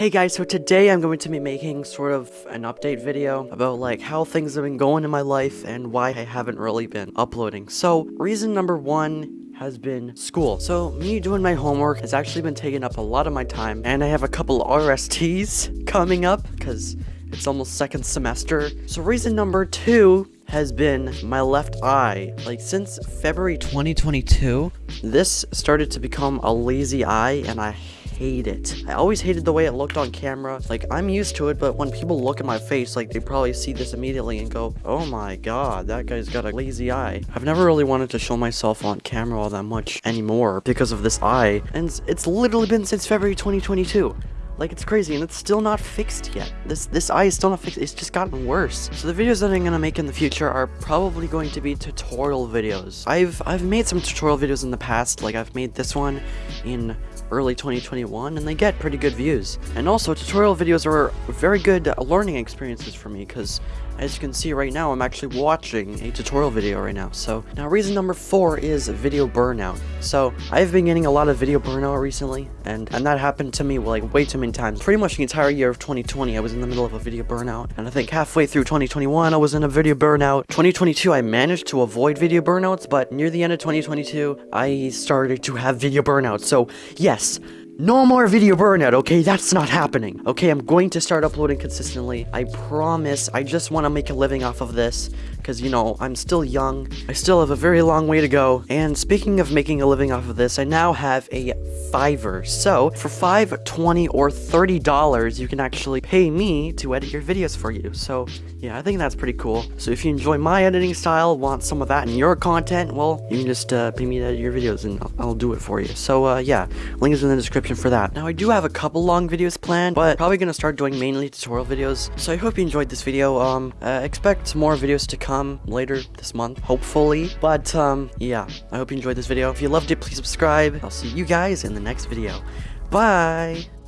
Hey guys, so today I'm going to be making sort of an update video about like how things have been going in my life and why I haven't really been uploading. So, reason number one has been school. So me doing my homework has actually been taking up a lot of my time and I have a couple RSTs coming up because it's almost second semester. So reason number two has been my left eye. Like since February 2022, this started to become a lazy eye and I hate it. I always hated the way it looked on camera. Like, I'm used to it, but when people look at my face, like, they probably see this immediately and go, oh my god, that guy's got a lazy eye. I've never really wanted to show myself on camera all that much anymore because of this eye, and it's literally been since February 2022. Like, it's crazy, and it's still not fixed yet. This this eye is still not fixed. It's just gotten worse. So the videos that I'm gonna make in the future are probably going to be tutorial videos. I've I've made some tutorial videos in the past. Like, I've made this one in early 2021 and they get pretty good views. And also tutorial videos are very good learning experiences for me because as you can see right now I'm actually watching a tutorial video right now. So now reason number four is video burnout. So I've been getting a lot of video burnout recently and, and that happened to me like way too many times. Pretty much the entire year of 2020 I was in the middle of a video burnout and I think halfway through 2021 I was in a video burnout. 2022 I managed to avoid video burnouts but near the end of 2022 I started to have video burnout. So yes, yes, no more video burnout, okay? That's not happening. Okay, I'm going to start uploading consistently. I promise. I just want to make a living off of this. Because, you know, I'm still young. I still have a very long way to go. And speaking of making a living off of this, I now have a Fiverr. So, for 5 20 or $30, you can actually pay me to edit your videos for you. So, yeah, I think that's pretty cool. So if you enjoy my editing style, want some of that in your content, well, you can just uh, pay me to edit your videos and I'll, I'll do it for you. So, uh, yeah, link is in the description for that. Now, I do have a couple long videos planned, but probably gonna start doing mainly tutorial videos. So I hope you enjoyed this video. Um, uh, expect more videos to come later this month, hopefully. But, um, yeah, I hope you enjoyed this video. If you loved it, please subscribe. I'll see you guys in the next video. Bye!